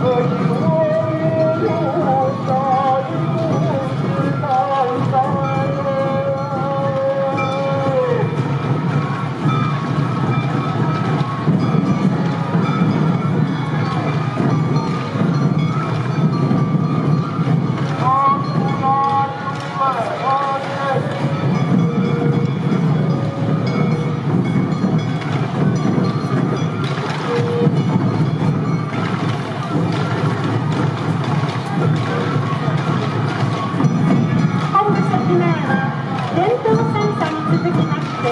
Good.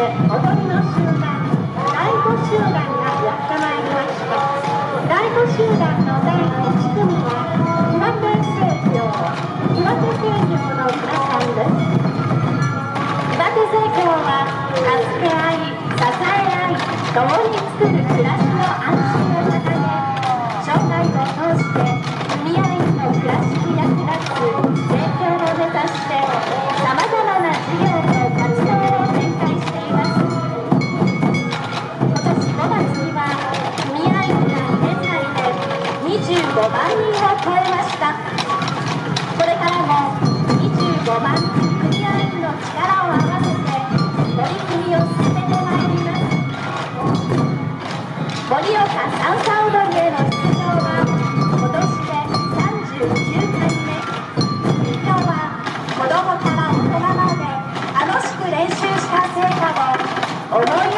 踊りの集団第5集団がやってまいりました。第5集団の第1組は岩手製業岩手の皆さんです。岩手は助け合い支え合い共に作る暮らし。5万人を超えました。これからも25万クリアの力を合わせて取り組みを進めてまいります。盛岡三々踊りへの出場は今年で39回目今日は子どもから大人まで楽しく練習した成果を思い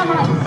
Come on.